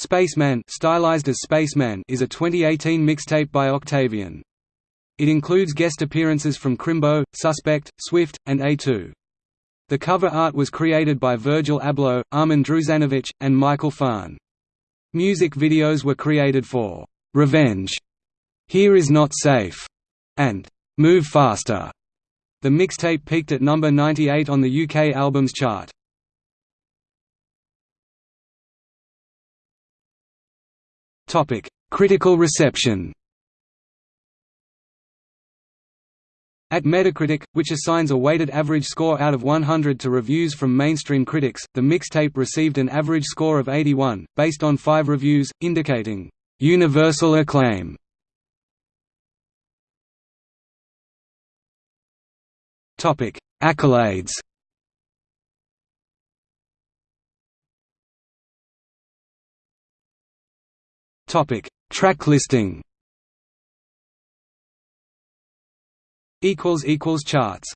Spaceman stylized as Spaceman is a 2018 mixtape by Octavian. It includes guest appearances from Krimbo, Suspect, Swift, and A2. The cover art was created by Virgil Abloh, Armin Druzanovic, and Michael Farn. Music videos were created for "'Revenge", "'Here Is Not Safe", and "'Move Faster". The mixtape peaked at number 98 on the UK Albums Chart. Critical reception. At Metacritic, which assigns a weighted average score out of 100 to reviews from mainstream critics, the mixtape received an average score of 81, based on five reviews, indicating, "...universal acclaim". Accolades Topic: Track listing. Equals equals charts.